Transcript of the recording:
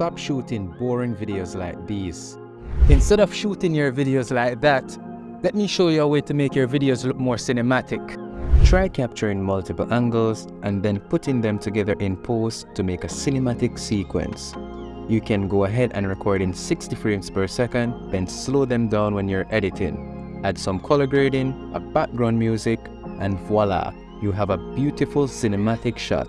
stop shooting boring videos like these. Instead of shooting your videos like that, let me show you a way to make your videos look more cinematic. Try capturing multiple angles and then putting them together in post to make a cinematic sequence. You can go ahead and record in 60 frames per second, then slow them down when you're editing. Add some color grading, a background music, and voila, you have a beautiful cinematic shot.